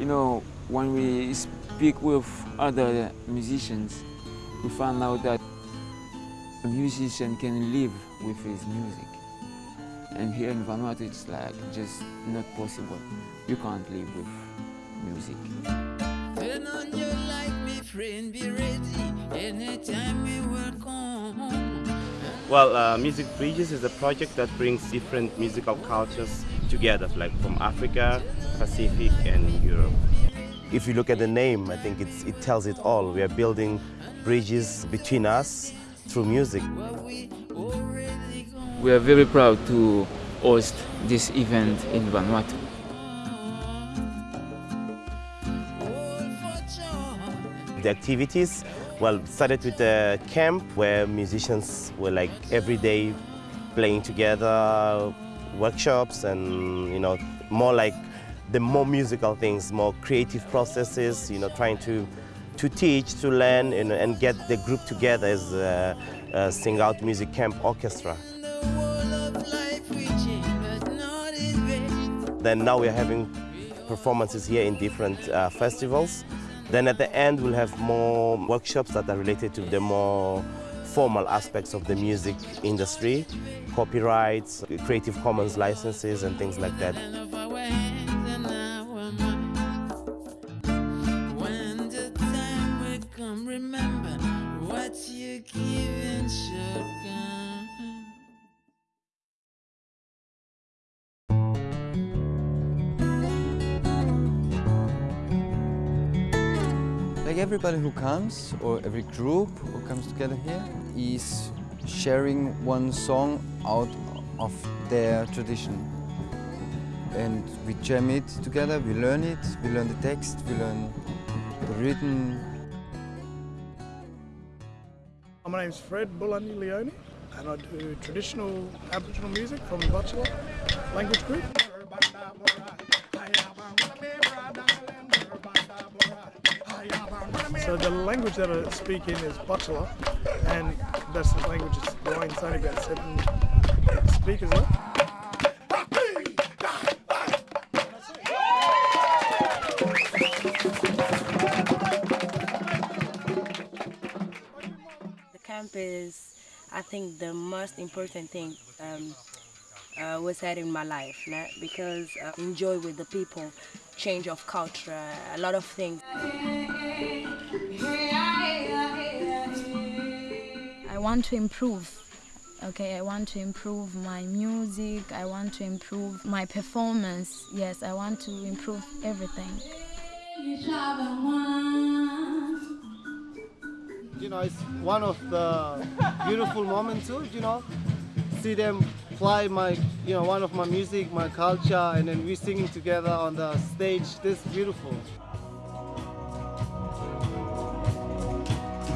you know, when we speak with other musicians, we find out that a musician can live with his music. And here in Vanuatu, it's like just not possible. You can't live with music. Turn on your light, my friend, be ready. Anytime we will come. Well, uh, Music Bridges is a project that brings different musical cultures together, like from Africa, Pacific, and Europe. If you look at the name, I think it's, it tells it all. We are building bridges between us through music. We already gone. We are very proud to host this event in Vanuatu. All for joy. The activities, well, started with a camp where musicians were like every day playing together, workshops and, you know, more like the more musical things, more creative processes, you know, trying to, to teach, to learn and, and get the group together as a, a Sing Out Music Camp Orchestra. Then now we're having performances here in different uh, festivals. Then at the end we'll have more workshops that are related to the more formal aspects of the music industry, copyrights, Creative Commons licenses and things like that. Like everybody who comes, or every group who comes together here, is sharing one song out of their tradition. And we jam it together, we learn it, we learn the text, we learn the rhythm. My name's Fred Bulani Leone and I do traditional Aboriginal music from the Bachelor language group. So the language that I speak in is Bachelor and that's the language it's growing. It's only about seven speakers left. The camp is, I think, the most important thing um, uh, was had in my life, because uh, enjoy with the people, change of culture, a lot of things. I want to improve. Okay, I want to improve my music. I want to improve my performance. Yes, I want to improve everything. you know, it's one of the beautiful moments too, you know, see them fly my, you know, one of my music, my culture, and then we singing together on the stage. This is beautiful.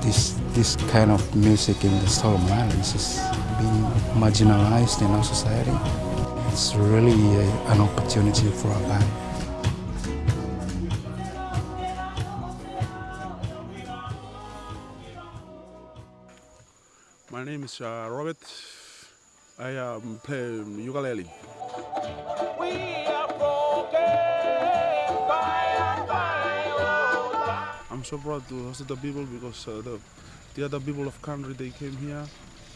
this this kind of music in the Solomon Islands is being marginalized in our society. It's really a, an opportunity for our band. My name is uh, Robert. I um, play ukulele. I'm so proud to host the people because uh, the, the other people of country they came here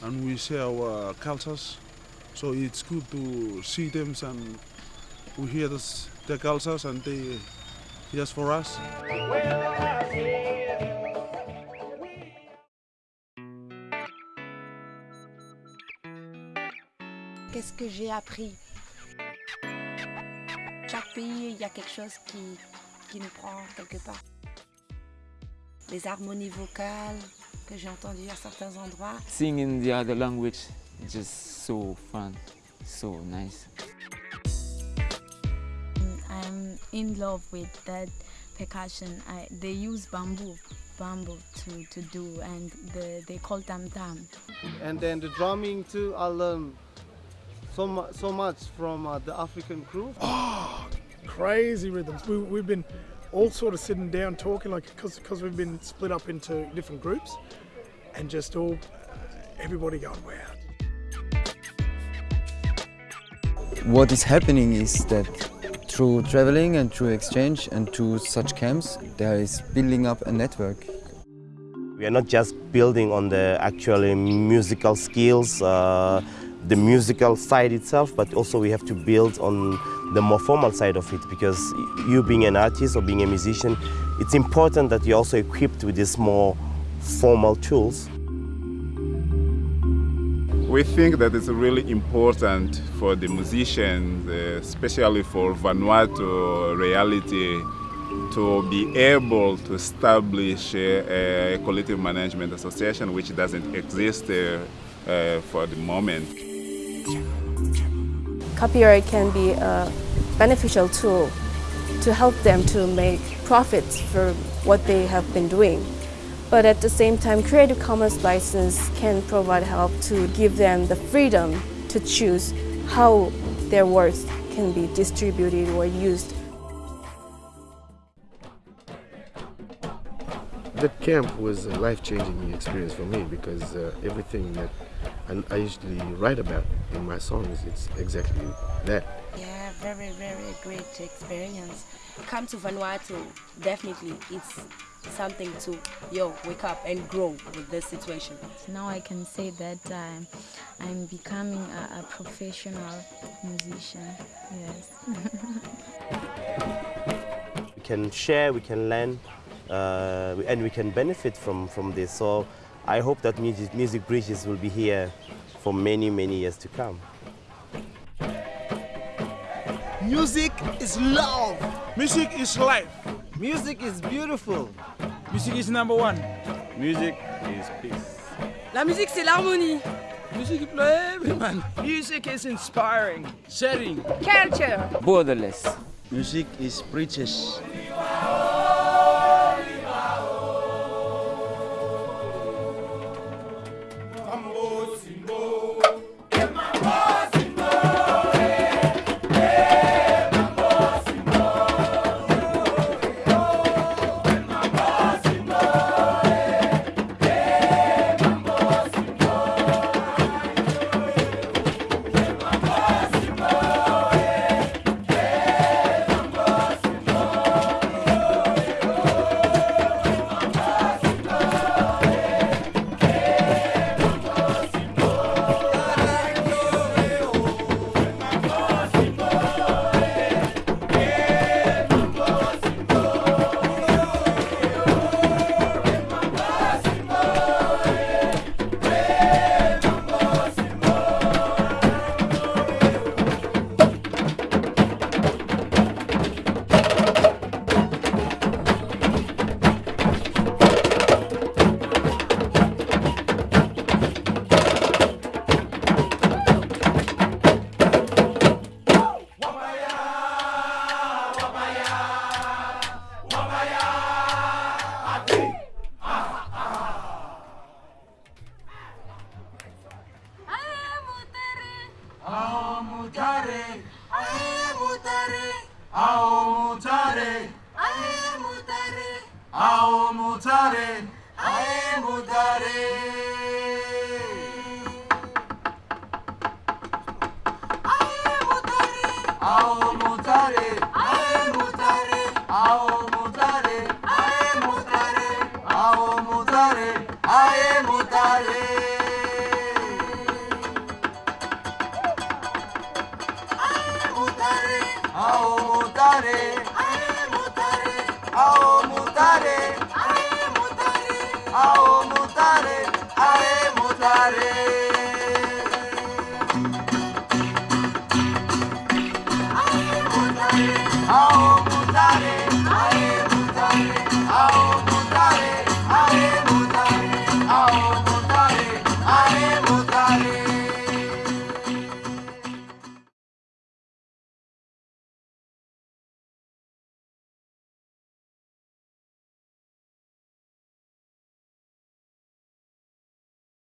and we share our cultures. So it's good to see them and we hear this, their cultures and they hear for us. Qu'est-ce que j'ai appris? Chaque pays, il y a quelque chose qui, qui nous prend quelque part. Les harmonies vocales que j'ai entendues à certains endroits. Singing the other language is just so fun, so nice. I'm in love with that percussion. I, they use bamboo, bamboo to, to do, and the, they call tam tam. And then the drumming too, I learned so, mu- so much from uh, the African crew. Crazy rhythms. We, we've been all sort of sitting down talking like because we've been split up into different groups and just all everybody going wow What is happening is that through traveling and through exchange and to such camps, there is building up a network. We are not just building on the actually musical skills, uh, the musical side itself, but also we have to build on the more formal side of it because you being an artist or being a musician, it's important that you're also equipped with these more formal tools. We think that it's really important for the musicians, uh, especially for Vanuatu reality, to be able to establish a, a collective management association which doesn't exist uh, uh, for the moment. Copyright can be a beneficial tool to help them to make profits for what they have been doing. But at the same time, Creative Commons license can provide help to give them the freedom to choose how their works can be distributed or used. That camp was a life-changing experience for me because uh, everything that I usually write about in my songs, it's exactly that. Yeah, very, very great experience. Come to Vanuatu, definitely. It's something to, yo, wake up and grow with this situation. Now I can say that um, I'm becoming a, a professional musician, yes. We can share, we can learn, uh, and we can benefit from, from this. So I hope that Music, music Bridges will be here for many, many years to come. Music is love. Music is life. Music is beautiful. Music is number one. Music is peace. La musique, c'est l'harmonie. Music is everyone. Music is inspiring. Sharing. Culture. Borderless. Music is 아오 무타레 아에 무타레 아오 무타레 아에 무타레 아오 무타레 아에 무타레 아오 모자리. Bridges. Ao mutare